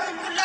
Thank you.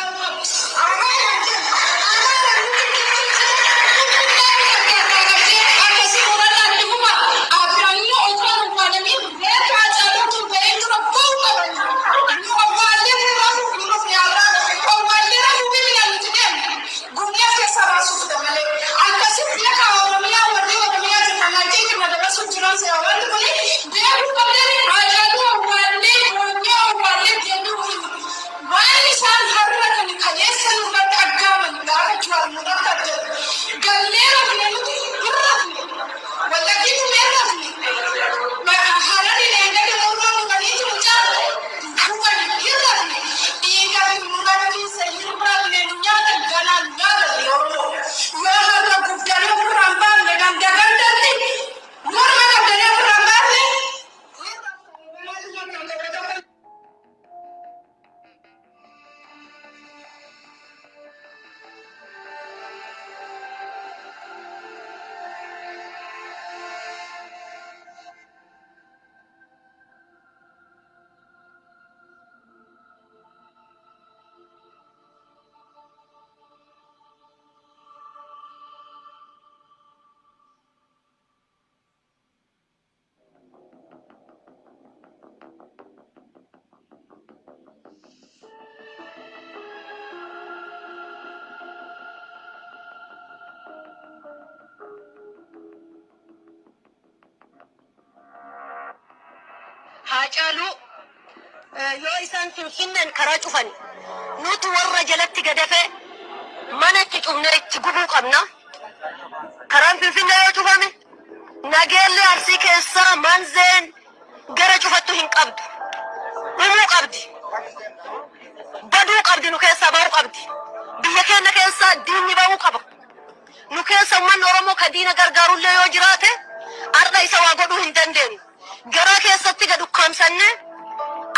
Haacaaluu yoo isaan finfinneen karaa cufan nuti warra jalatti gadafee mana itti cufnee itti gubuu qabna. Karaan finfinnee yoo cufame nageellee arsii keessaa manzeen gara cufattu hin qabdu. Dhumuu qabdi. Baduu qabdi nu keessaa ba'uu qabdi. Biyya keenya keessaa diinni ba'uu qaba. Nu keessa uummanni Oromoo ka diina gargaarullee yoo jiraate har'a isa waa godhuu hin dandeenyu. Garaa keessatti gad ukkaamsannee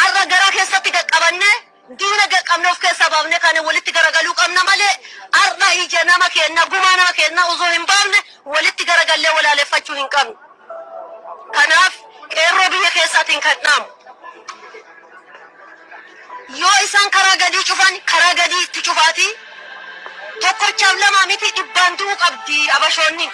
har'a garaa keessatti gad qabannee diina gad qabne of keessaa baafnee kan walitti garagaluu qabna malee har'a ija nama keenna gumaa nama keenna osoo hin baafne walitti garagallee walaaleffachuu hin qabnu. Kanaaf qeerroo biyya keessaatiin kan dhaamu. Yoo isaan karaa gadii cufan karaa gadii itti cufaatii tokkochaaf lama miti dhibbaan du'uu qabdi abashoonni.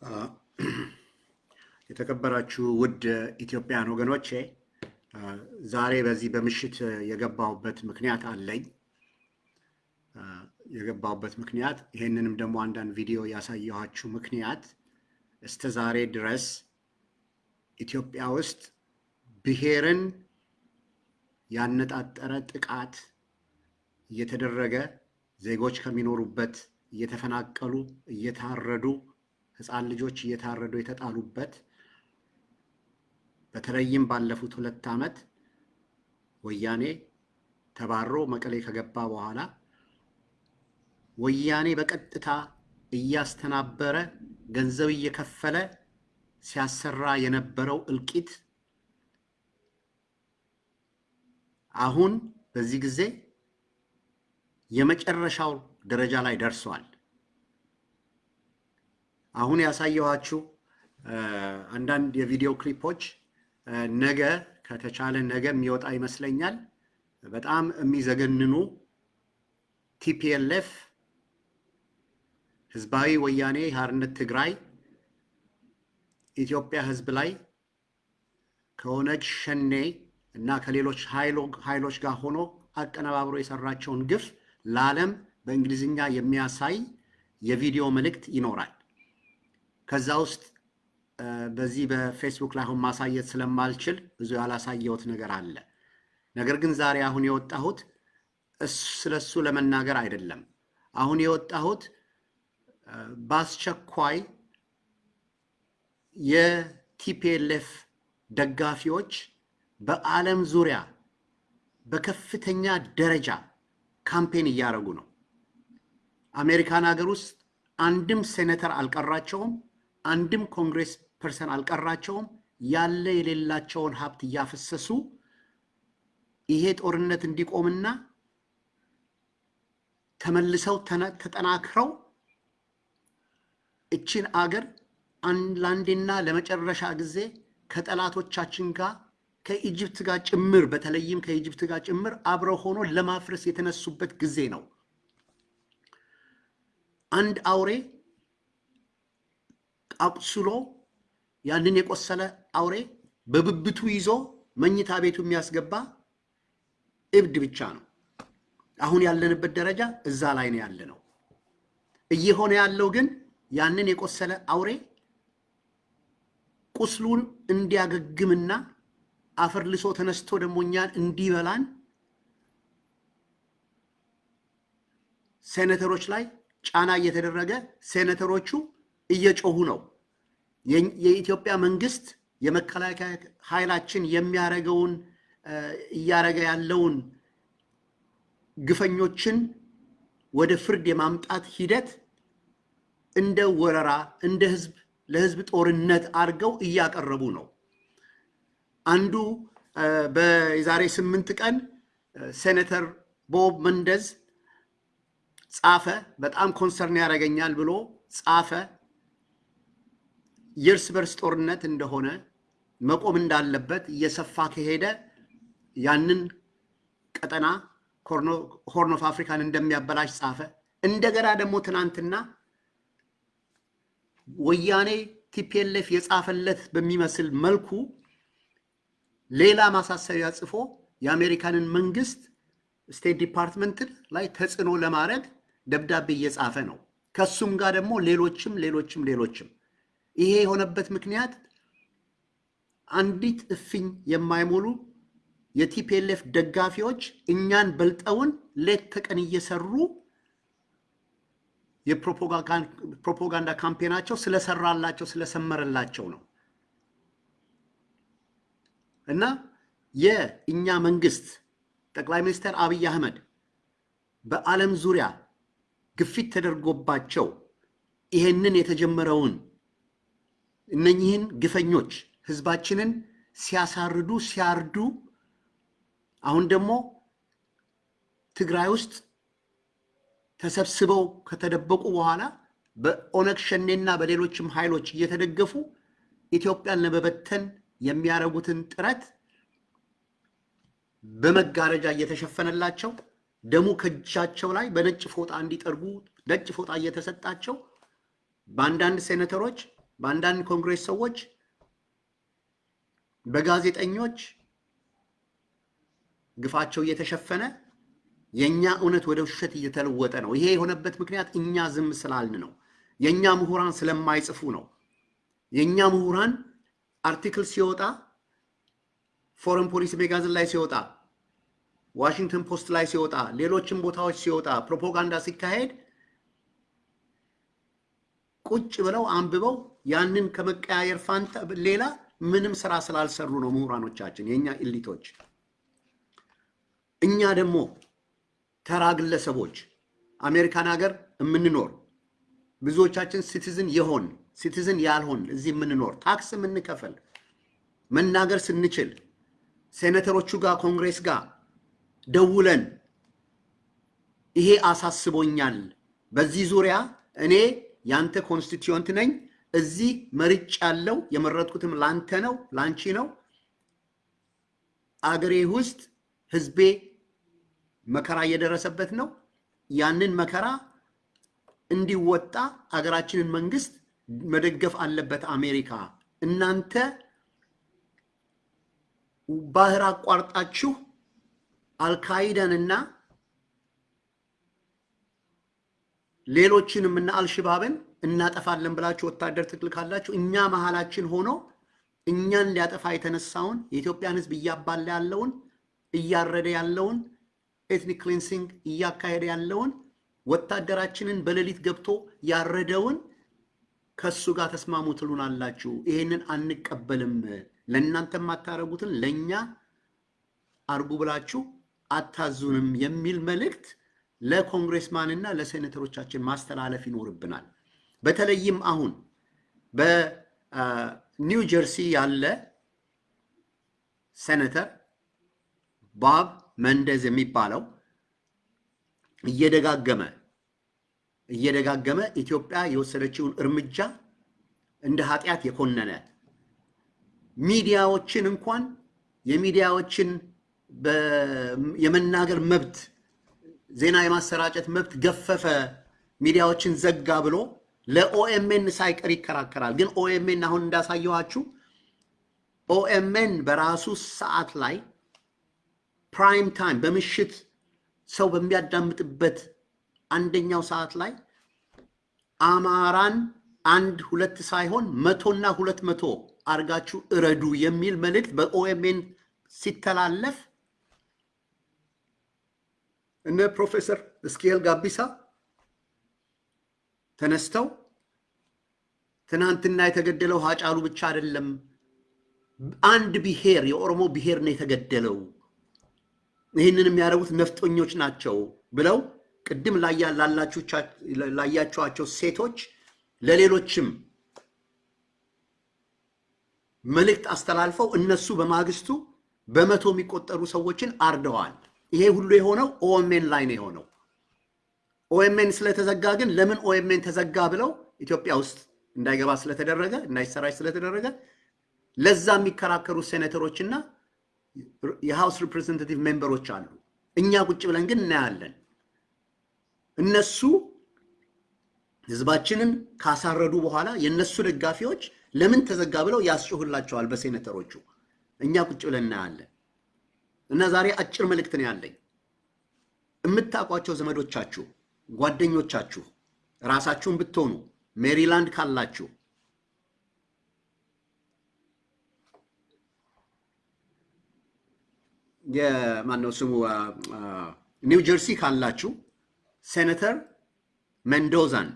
የተከበራችሁ ውድ ኢትዮጵያን ወገኖቼ ዛሬ በዚህ በምሽት የገባሁበት ምክንያት አለኝ። የገባሁበት ምክንያት ይሄንንም ደግሞ አንዳንድ ቪዲዮ ያሳየኋችሁ ምክንያት እስከ ዛሬ ድረስ ኢትዮጵያ ውስጥ ብሔርን ያነጣጠረ ጥቃት እየተደረገ ዜጎች ከሚኖሩበት እየተፈናቀሉ እየታረዱ ህፃን ልጆች እየታረዱ የተጣሉበት በተለይም ባለፉት ሁለት ዓመት ወያኔ ተባሮ መቀሌ ከገባ በኋላ ወያኔ በቀጥታ እያስተናበረ ገንዘብ እየከፈለ ሲያሰራ የነበረው እልቂት አሁን በዚህ ጊዜ የመጨረሻው ደረጃ ላይ ደርሷል። አሁን ያሳየኋችሁ አንዳንድ የቪዲዮ ክሊፖች ነገ ከተቻለ ነገ የሚወጣ ይመስለኛል። በጣም የሚዘገንኑ TPLF ህዝባዊ ወያኔ ሓርነት ትግራይ ኢትዮጵያ ህዝብ ላይ ከኦነግ ሸኔ እና ከሌሎች ኃይሎች ጋር ሆኖ አቀነባብሮ የሰራቸውን ግፍ ለዓለም በእንግሊዝኛ የሚያሳይ የቪዲዮ መልእክት ይኖራል። ከዛ ውስጥ በዚህ በፌስቡክ ላይ አሁን ማሳየት ስለማልችል ብዙ ያላሳየሁት ነገር አለ። ነገር ግን ዛሬ አሁን የወጣሁት ስለሱ ለመናገር አይደለም። አሁን የወጣሁት በአስቸኳይ የ TPLF ደጋፊዎች በዓለም ዙሪያ በከፍተኛ ደረጃ campaign እያደረጉ ነው። አሜሪካን ሀገር ውስጥ አንድም ሴኔተር አልቀራቸውም፣ አንድም congress person አልቀራቸውም። ያለ የሌላቸውን ሀብት እያፈሰሱ ይሄ ጦርነት እንዲቆምና ተመልሰው ተጠናክረው እችን አገር አን- ለአንዴና ለመጨረሻ ጊዜ ከጠላቶቻችን ጋር ከ Egypt ጋር ጭምር በተለይም ከ Egypt ጋር ጭምር አብረው ሆኖ ለማፍረስ የተነሱበት ጊዜ ነው። አንድ አውሬ አቁስሎ ያንን የቆሰለ አውሬ በብብቱ ይዞ መኝታ ቤቱ የሚያስገባ እብድ ብቻ ነው። አሁን ያለንበት ደረጃ እዛ ላይ ነው ያለ ነው። እየሆነ ያለው ግን ያንን የቆሰለ አውሬ ቁስሉን እንዲያገግምና አፈር ልሶ ተነስቶ ደግሞ እኛን እንዲበላን ሴኔተሮች ላይ ጫና እየተደረገ ሴኔተሮቹ እየጮሁ ነው። የኢትዮጵያ መንግስት የመከላከያ ኃይላችን የሚያደርገውን እ፣ እያደረገ ያለውን ግፈኞችን ወደ ፍርድ የማምጣት ሂደት እንደ ወረራ እንደ ህዝብ ለህዝብ ጦርነት አድርገው እያቀረቡ ነው። አንዱ በዛሬ ስምንት ቀን ሴኔተር ቦብ መንደዝ ጻፈ። በጣም ኮንሰርን ያደርገኛል ብሎ ጻፈ። የእርስ በርስ ጦርነት እንደሆነ መቆም እንዳለበት እየሰፋ ከሄደ ያንን ቀጠና Horn of Africa ን እንደሚያበላሽ ጻፈ። እንደገና ደግሞ ትናንትና ወያኔ TPLF የጻፈለት በሚመስል መልኩ ሌላ ማሳሰቢያ ጽፎ የአሜሪካንን መንግስት State Department ን ላይ ተጽዕኖ ለማድረግ ደብዳቤ እየጻፈ ነው። ከሱም ጋር ደግሞ ሌሎችም ሌሎችም ሌሎችም ይሄ የሆነበት ምክንያት አንዲት እፍኝ የማይሞሉ የቲፒኤልኤፍ ደጋፊዎች እኛን በልጠውን ሌት ተቀን እየሰሩ የፕሮፓጋንዳ ካምፔናቸው ስለሰራላቸው ስለሰመረላቸው ነው። እና የእኛ መንግስት ጠቅላይ ሚኒስትር አብይ አህመድ በዓለም ዙሪያ ግፊት ተደርጎባቸው ይሄንን የተጀመረውን እነኚህን ግፈኞች ህዝባችንን ሲያሳርዱ ሲያርዱ አሁን ደግሞ ትግራይ ውስጥ ተሰብስበው ከተደበቁ በኋላ በኦነግ ሸኔና በሌሎችም ኃይሎች እየተደገፉ ኢትዮጵያን ለመበተን የሚያደርጉትን ጥረት በመጋረጃ እየተሸፈነላቸው ደሙ ከእጃቸው ላይ በነጭ ፎጣ እንዲጠርጉ ነጭ ፎጣ እየተሰጣቸው በአንዳንድ ሴኔተሮች፣ በአንዳንድ ኮንግሬስ ሰዎች፣ በጋዜጠኞች ግፋቸው እየተሸፈነ የእኛ እውነት ወደ ውሸት እየተለወጠ ነው። ይሄ የሆነበት ምክንያት እኛ ዝም ስላልን ነው። የእኛ ምሁራን ስለማይጽፉ ነው። የእኛ ምሁራን article ሲወጣ Foreign Policy magazine ላይ ሲወጣ፣ ዋሽንግተን ፖስት ላይ ሲወጣ፣ ሌሎችም ቦታዎች ሲወጣ፣ ፕሮፓጋንዳ ሲካሄድ ቁጭ ብለው አንብበው ያንን ከመቀያየር ፋንታ ሌላ ምንም ስራ ስላልሰሩ ነው ምሁራኖቻችን፣ የእኛ elite ኦች። እኛ ደግሞ ተራ ግለሰቦች አሜሪካን ሀገር የምንኖር ብዙዎቻችን citizen የሆን citizen ያልሆን እዚህ የምንኖር tax የምንከፈል መናገር ስንችል ሴኔተሮቹ ጋር ኮንግሬስ ጋር ደውለን ይሄ አሳስቦኛል፣ በዚህ ዙሪያ እኔ ያንተ constituent ነኝ፣ እዚህ መርጭ ያለው የመረጥኩትም ላንተ ነው ላንቺ ነው፣ አገሬ ውስጥ ህዝቤ መከራ እየደረሰበት ነው። ያንን መከራ እንዲወጣ አገራችንን መንግስት መደገፍ አለበት አሜሪካ። እናንተ ባህር አቋርጣችሁ አልካይዳንና ሌሎችንም እና አልሽባብን እናጠፋለን ብላችሁ ወታደር ትልካላችሁ። እኛ መሀላችን ሆኖ እኛን ሊያጠፋ የተነሳውን የኢትዮጵያን ህዝብ እያባላ ያለውን እያረደ ያለውን ethnic cleansing እያካሄደ ያለውን ወታደራችንን በሌሊት ገብቶ ያረደውን ከሱ ጋር ተስማሙ ትሉናላችሁ። ይሄንን አንቀበልም። ለእናንተ የማታረጉትን ለእኛ አርጉ ብላችሁ አታዙንም የሚል መልእክት ለ congressman ና ለሴኔተሮቻችን ማስተላለፍ ይኖርብናል። በተለይም አሁን በኒው ጀርሲ ያለ ሴኔተር ባብ መንደዝ የሚባለው እየደጋገመ እየደጋገመ ኢትዮጵያ የወሰደችውን እርምጃ እንደ ኃጢአት የኮነነ ሚዲያዎችን እንኳን የሚዲያዎችን የመናገር መብት ዜና የማሰራጨት መብት ገፈፈ፣ ሚዲያዎችን ዘጋ ብሎ ለ OMN ሳይቀር ይከራከራል። ግን OMN አሁን እንዳሳየኋችሁ OMN በራሱ ሰዓት ላይ prime time በምሽት ሰው በሚያዳምጥበት አንደኛው ሰዓት ላይ አማራን አንድ ሁለት ሳይሆን መቶና ሁለት መቶ አርጋችሁ እረዱ የሚል መልእክት በ OMN ሲተላለፍ እነ ፕሮፌሰር እስኪኤል ጋቢሳ ተነስተው ትናንትና የተገደለው ሀጫሉ ብቻ አይደለም፣ አንድ ብሔር የኦሮሞ ብሔር ነው የተገደለው፣ ይህንን የሚያደርጉት ነፍጠኞች ናቸው ብለው ቅድም ላያችኋቸው ሴቶች ለሌሎችም መልእክት አስተላልፈው እነሱ በማግስቱ በመቶ የሚቆጠሩ ሰዎችን አርደዋል። ይሄ ሁሉ የሆነው OMN ላይ ነው የሆነው። OMN ስለተዘጋ ግን ለምን OMN ተዘጋ ብለው ኢትዮጵያ ውስጥ እንዳይገባ ስለተደረገ እንዳይሰራጭ ስለተደረገ ለዛ የሚከራከሩ ሴኔተሮችና የ House Representative member ኦች አሉ። እኛ ቁጭ ብለን ግን እናያለን። እነሱ ህዝባችንን ካሳረዱ በኋላ የእነሱ ደጋፊዎች ለምን ተዘጋ ብለው ያስጮህላቸዋል በሴኔተሮቹ። እኛ ቁጭ ብለን እናያለን። እና ዛሬ አጭር መልእክት ነው ያለኝ። የምታውቋቸው ዘመዶቻችሁ፣ ጓደኞቻችሁ ራሳችሁን ብትሆኑ ሜሪላንድ ካላችሁ። የማነው ስሙ? ኒው ጀርሲ ካላችሁ ሴኔተር ሜንዶዛን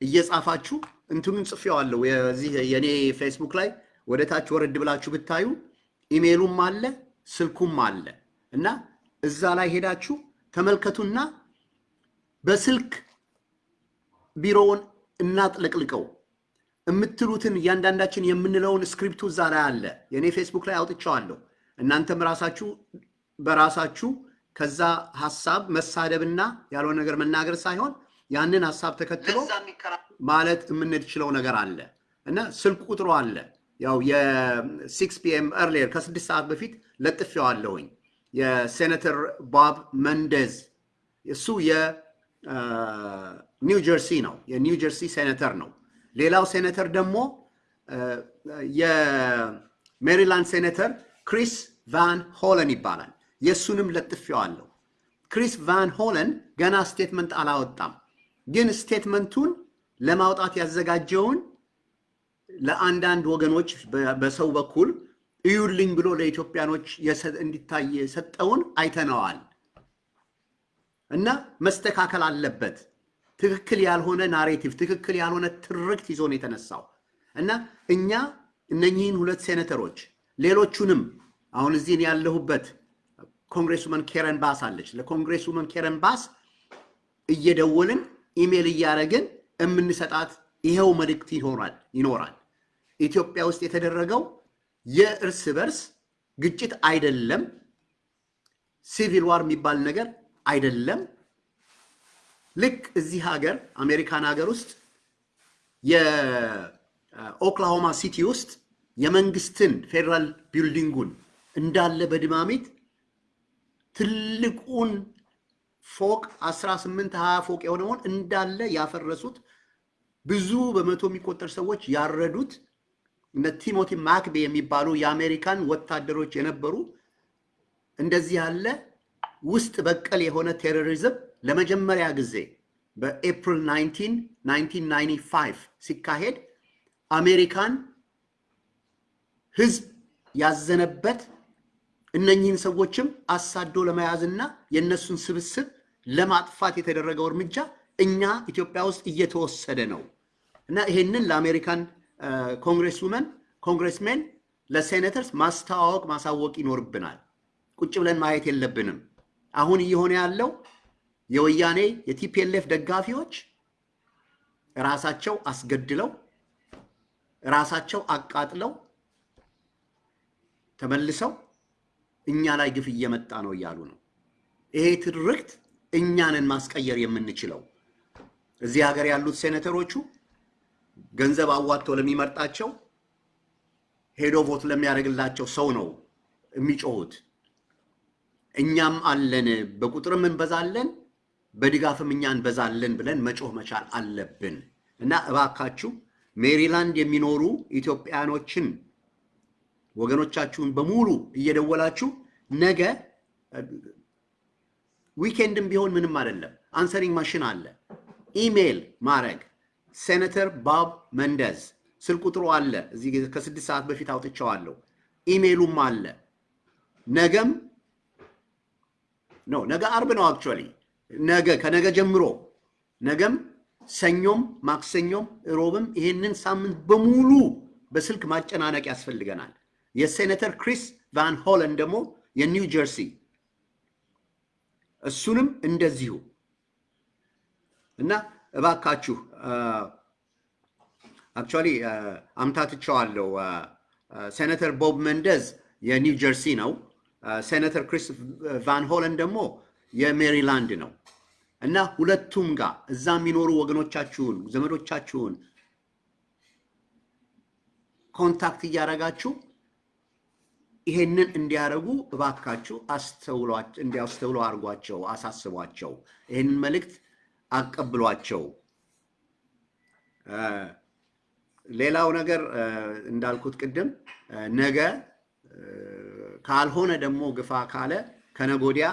እየጻፋችሁ እንትኑን ጽፌዋለሁ። የዚህ የኔ ፌስቡክ ላይ ወደ ታች ወረድ ብላችሁ ብታዩ ኢሜሉም አለ ስልኩም አለ። እና እዛ ላይ ሄዳችሁ ተመልከቱና በስልክ ቢሮውን እናጥለቅልቀው የምትሉትን እያንዳንዳችን የምንለውን script ኡ እዛ ላይ አለ። የእኔ ፌስቡክ ላይ አውጥቼዋለሁ። እናንተም ራሳችሁ በራሳችሁ ከዛ ሀሳብ መሳደብና ያልሆነ ነገር መናገር ሳይሆን ያንን ሀሳብ ተከትሎ ማለት የምንችለው ነገር አለ እና ስልክ ቁጥሩ አለ። ያው የ six PM earlier ከስድስት ሰዓት በፊት ለጥፌዋለሁኝ። የሴኔተር ባብ መኔንዴዝ እሱ የኒው ጀርሲ ነው፣ የኒው ጀርሲ ሴኔተር ነው። ሌላው ሴኔተር ደግሞ የሜሪላንድ ሴኔተር ክሪስ ቫን ሆለን ይባላል። የእሱንም ለጥፌዋለሁ። ክሪስ ቫን ሆለን ገና statement አላወጣም፣ ግን statement ኡን ለማውጣት ያዘጋጀውን ለአንዳንድ ወገኖች በሰው በኩል እዩልኝ ብሎ ለኢትዮጵያኖች እንዲታይ የሰጠውን አይተነዋል እና መስተካከል አለበት። ትክክል ያልሆነ narrative፣ ትክክል ያልሆነ ትርክት ይዞ ነው የተነሳው እና እኛ እነኚህን ሁለት ሴኔተሮች ሌሎቹንም አሁን እዚህን ያለሁበት congressman ኬረን ባስ አለች። ለ congressman ኬረን ባስ እየደወልን ኢሜል እያደረግን የምንሰጣት ይኸው መልእክት ይኖራል ይኖራል። ኢትዮጵያ ውስጥ የተደረገው የእርስ በርስ ግጭት አይደለም፣ civil war የሚባል ነገር አይደለም። ልክ እዚህ ሀገር አሜሪካን ሀገር ውስጥ የኦክላሆማ ሲቲ ውስጥ የመንግስትን federal building ኡን እንዳለ በድማሚት ትልቁን ፎቅ 18 20 ፎቅ የሆነውን እንዳለ ያፈረሱት ብዙ በመቶ የሚቆጠር ሰዎች ያረዱት እነ ቲሞቲ ማክቬይ የሚባሉ የአሜሪካን ወታደሮች የነበሩ እንደዚህ ያለ ውስጥ በቀል የሆነ terrorism ለመጀመሪያ ጊዜ በኤፕሪል 19 1995 ሲካሄድ አሜሪካን ህዝብ ያዘነበት እነኚህን ሰዎችም አሳዶ ለመያዝና የእነሱን ስብስብ ለማጥፋት የተደረገው እርምጃ እኛ ኢትዮጵያ ውስጥ እየተወሰደ ነው። እና ይሄንን ለአሜሪካን congresswomen congressmen ለ senators ማስተዋወቅ ማሳወቅ ይኖርብናል። ቁጭ ብለን ማየት የለብንም። አሁን እየሆነ ያለው የወያኔ የ TPLF ደጋፊዎች ራሳቸው አስገድለው ራሳቸው አቃጥለው ተመልሰው እኛ ላይ ግፍ እየመጣ ነው እያሉ ነው። ይሄ ትርክት እኛንን ማስቀየር የምንችለው እዚህ ሀገር ያሉት ሴኔተሮቹ ገንዘብ አዋጥተው ለሚመርጣቸው ሄዶ vote ለሚያደርግላቸው ሰው ነው የሚጮሁት። እኛም አለን፣ በቁጥርም እንበዛለን፣ በድጋፍም እኛ እንበዛለን ብለን መጮህ መቻል አለብን እና እባካችሁ ሜሪላንድ የሚኖሩ ኢትዮጵያኖችን ወገኖቻችሁን በሙሉ እየደወላችሁ ነገ weekend ም ቢሆን ምንም አይደለም፣ answering machine አለ። ኢሜይል ማድረግ ሴኔተር ቦብ ሜኔንዴዝ ስልክ ቁጥሩ አለ። እዚህ ከስድስት ሰዓት በፊት አውጥቼዋለሁ። ኢሜይሉም አለ። ነገም ነው ነገ አርብ ነው actually ነገ ከነገ ጀምሮ ነገም ሰኞም ማክሰኞም ሮብም ይሄንን ሳምንት በሙሉ በስልክ ማጨናነቅ ያስፈልገናል። የሴኔተር ክሪስ ቫን ሆለን ደግሞ የኒው ጀርሲ እሱንም እንደዚሁ እና እባካችሁ actually አምታትቸዋለሁ። ሴኔተር ቦብ ሜኔንዴዝ የኒው ጀርሲ ነው። ሴኔተር ክሪስ ቫን ሆለን ደግሞ የሜሪላንድ ነው እና ሁለቱም ጋር እዛ የሚኖሩ ወገኖቻችሁን ዘመዶቻችሁን contact እያደረጋችሁ ይሄንን እንዲያደርጉ እባካችሁ እንዲያስተውሉ አድርጓቸው፣ አሳስቧቸው፣ ይህንን መልእክት አቀብሏቸው። ሌላው ነገር እንዳልኩት ቅድም ነገ ካልሆነ ደግሞ ግፋ ካለ ከነጎዲያ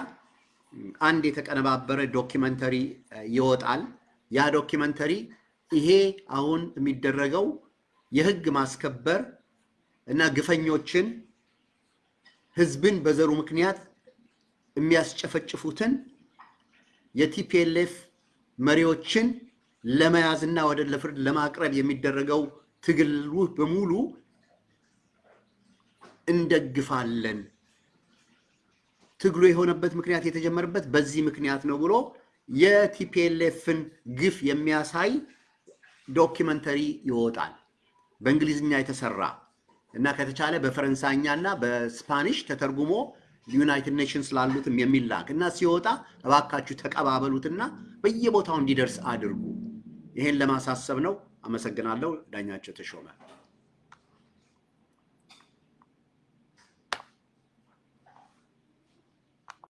አንድ የተቀነባበረ documentary ይወጣል። ያ documentary ይሄ አሁን የሚደረገው የህግ ማስከበር እና ግፈኞችን ህዝብን በዘሩ ምክንያት የሚያስጨፈጭፉትን የቲፒኤልኤፍ መሪዎችን ለመያዝና ወደ ለፍርድ ለማቅረብ የሚደረገው ትግል በሙሉ እንደግፋለን። ትግሉ የሆነበት ምክንያት የተጀመረበት በዚህ ምክንያት ነው ብሎ የቲፒኤልኤፍን ግፍ የሚያሳይ documentary ይወጣል። በእንግሊዝኛ የተሰራ እና ከተቻለ በፈረንሳይኛ እና በ Spanish ተተርጉሞ United Nations ላሉትም የሚላክ እና ሲወጣ እባካችሁ ተቀባበሉትና በየቦታው እንዲደርስ አድርጉ። ይሄን ለማሳሰብ ነው። አመሰግናለሁ። ዳኛቸው ተሾመ